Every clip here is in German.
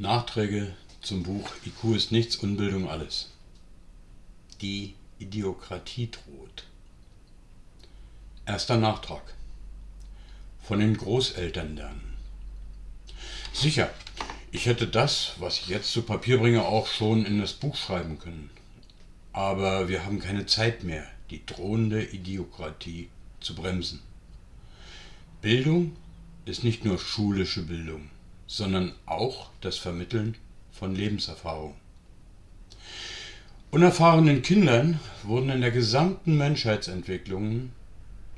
Nachträge zum Buch IQ ist nichts, Unbildung alles. Die Idiokratie droht. Erster Nachtrag. Von den Großeltern lernen. Sicher, ich hätte das, was ich jetzt zu Papier bringe, auch schon in das Buch schreiben können. Aber wir haben keine Zeit mehr, die drohende Idiokratie zu bremsen. Bildung ist nicht nur schulische Bildung sondern auch das Vermitteln von Lebenserfahrung. Unerfahrenen Kindern wurden in der gesamten Menschheitsentwicklung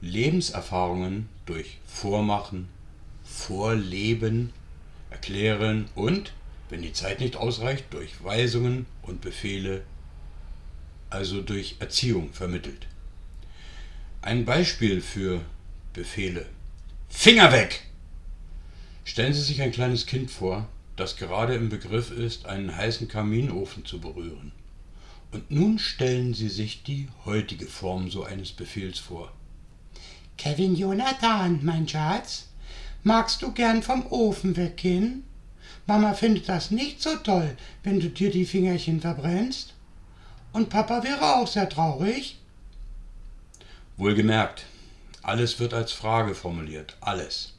Lebenserfahrungen durch Vormachen, Vorleben, Erklären und, wenn die Zeit nicht ausreicht, durch Weisungen und Befehle, also durch Erziehung vermittelt. Ein Beispiel für Befehle. Finger weg! Stellen Sie sich ein kleines Kind vor, das gerade im Begriff ist, einen heißen Kaminofen zu berühren. Und nun stellen Sie sich die heutige Form so eines Befehls vor. Kevin Jonathan, mein Schatz, magst du gern vom Ofen weggehen? Mama findet das nicht so toll, wenn du dir die Fingerchen verbrennst. Und Papa wäre auch sehr traurig. Wohlgemerkt, alles wird als Frage formuliert, alles.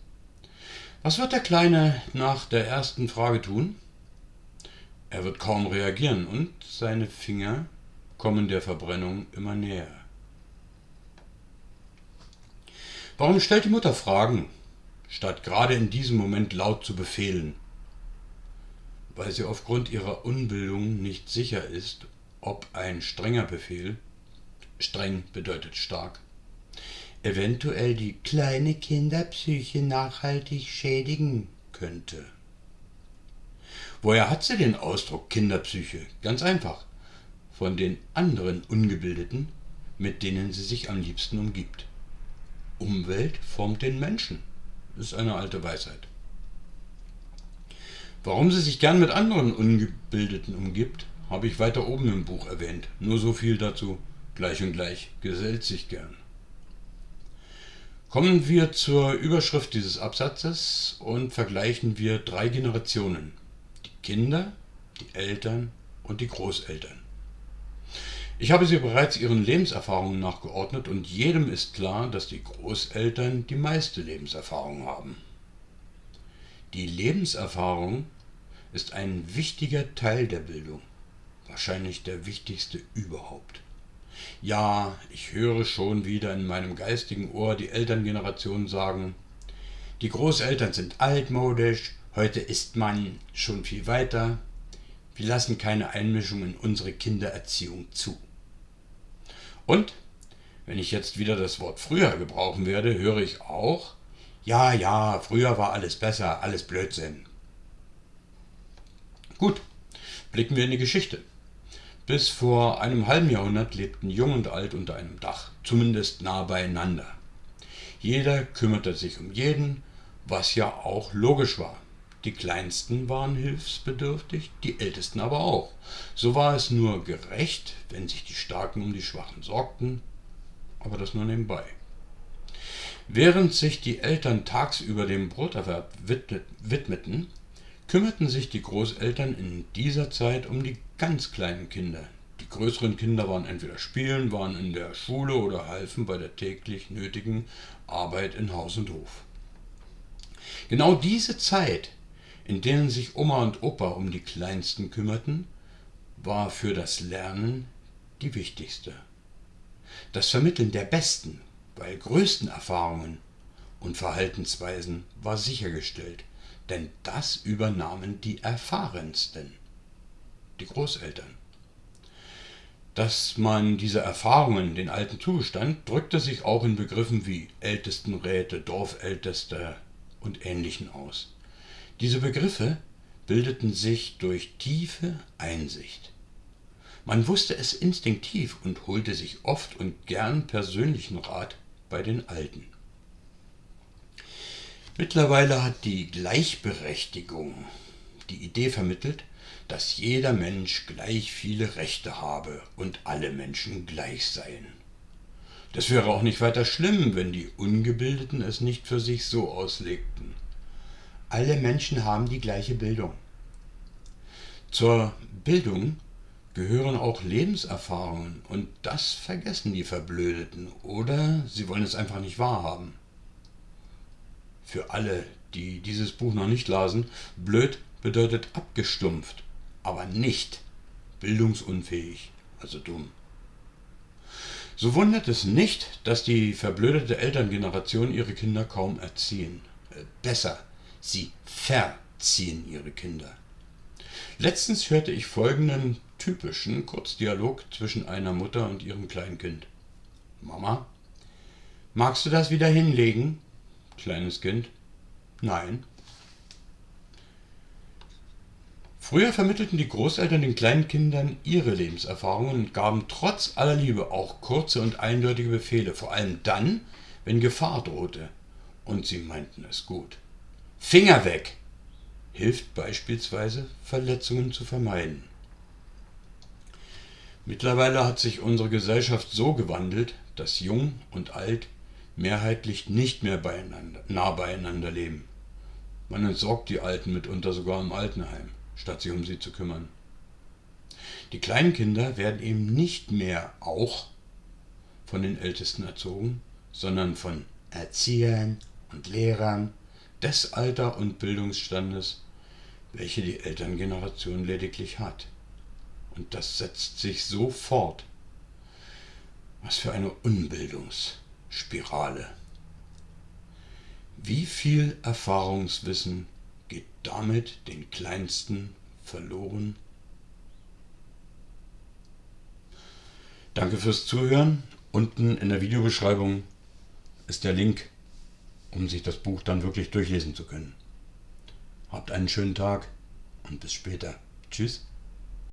Was wird der Kleine nach der ersten Frage tun? Er wird kaum reagieren und seine Finger kommen der Verbrennung immer näher. Warum stellt die Mutter Fragen, statt gerade in diesem Moment laut zu befehlen? Weil sie aufgrund ihrer Unbildung nicht sicher ist, ob ein strenger Befehl, streng bedeutet stark, eventuell die kleine Kinderpsyche nachhaltig schädigen könnte. Woher hat sie den Ausdruck Kinderpsyche? Ganz einfach. Von den anderen Ungebildeten, mit denen sie sich am liebsten umgibt. Umwelt formt den Menschen. Das ist eine alte Weisheit. Warum sie sich gern mit anderen Ungebildeten umgibt, habe ich weiter oben im Buch erwähnt. Nur so viel dazu. Gleich und gleich gesellt sich gern. Kommen wir zur Überschrift dieses Absatzes und vergleichen wir drei Generationen. Die Kinder, die Eltern und die Großeltern. Ich habe sie bereits ihren Lebenserfahrungen nachgeordnet und jedem ist klar, dass die Großeltern die meiste Lebenserfahrung haben. Die Lebenserfahrung ist ein wichtiger Teil der Bildung, wahrscheinlich der wichtigste überhaupt. Ja, ich höre schon wieder in meinem geistigen Ohr die Elterngeneration sagen, die Großeltern sind altmodisch, heute ist man schon viel weiter, wir lassen keine Einmischung in unsere Kindererziehung zu. Und, wenn ich jetzt wieder das Wort früher gebrauchen werde, höre ich auch, ja, ja, früher war alles besser, alles Blödsinn. Gut, blicken wir in die Geschichte. Bis vor einem halben Jahrhundert lebten Jung und Alt unter einem Dach, zumindest nah beieinander. Jeder kümmerte sich um jeden, was ja auch logisch war. Die Kleinsten waren hilfsbedürftig, die Ältesten aber auch. So war es nur gerecht, wenn sich die Starken um die Schwachen sorgten, aber das nur nebenbei. Während sich die Eltern tagsüber dem Broterwerb widmeten, kümmerten sich die Großeltern in dieser Zeit um die ganz kleinen Kinder. Die größeren Kinder waren entweder spielen, waren in der Schule oder halfen bei der täglich nötigen Arbeit in Haus und Hof. Genau diese Zeit, in denen sich Oma und Opa um die Kleinsten kümmerten, war für das Lernen die wichtigste. Das Vermitteln der besten, weil größten Erfahrungen und Verhaltensweisen war sichergestellt denn das übernahmen die Erfahrensten, die Großeltern. Dass man diese Erfahrungen den Alten zugestand, drückte sich auch in Begriffen wie Ältestenräte, Dorfälteste und Ähnlichen aus. Diese Begriffe bildeten sich durch tiefe Einsicht. Man wusste es instinktiv und holte sich oft und gern persönlichen Rat bei den Alten. Mittlerweile hat die Gleichberechtigung die Idee vermittelt, dass jeder Mensch gleich viele Rechte habe und alle Menschen gleich seien. Das wäre auch nicht weiter schlimm, wenn die Ungebildeten es nicht für sich so auslegten. Alle Menschen haben die gleiche Bildung. Zur Bildung gehören auch Lebenserfahrungen und das vergessen die Verblödeten oder sie wollen es einfach nicht wahrhaben. Für alle, die dieses Buch noch nicht lasen, blöd bedeutet abgestumpft, aber nicht bildungsunfähig, also dumm. So wundert es nicht, dass die verblödete Elterngeneration ihre Kinder kaum erziehen. Äh, besser, sie verziehen ihre Kinder. Letztens hörte ich folgenden typischen Kurzdialog zwischen einer Mutter und ihrem Kleinkind. Mama, magst du das wieder hinlegen? Kleines Kind. Nein. Früher vermittelten die Großeltern den kleinen Kindern ihre Lebenserfahrungen und gaben trotz aller Liebe auch kurze und eindeutige Befehle, vor allem dann, wenn Gefahr drohte. Und sie meinten es gut. Finger weg! hilft beispielsweise, Verletzungen zu vermeiden. Mittlerweile hat sich unsere Gesellschaft so gewandelt, dass Jung und Alt mehrheitlich nicht mehr beieinander, nah beieinander leben. Man entsorgt die Alten mitunter sogar im Altenheim statt sich um sie zu kümmern. Die kleinen Kinder werden eben nicht mehr auch von den Ältesten erzogen, sondern von Erziehern und Lehrern des Alter- und Bildungsstandes, welche die Elterngeneration lediglich hat. Und das setzt sich so fort. Was für eine Unbildungsspirale. Wie viel Erfahrungswissen geht damit den Kleinsten verloren. Danke fürs Zuhören. Unten in der Videobeschreibung ist der Link, um sich das Buch dann wirklich durchlesen zu können. Habt einen schönen Tag und bis später. Tschüss.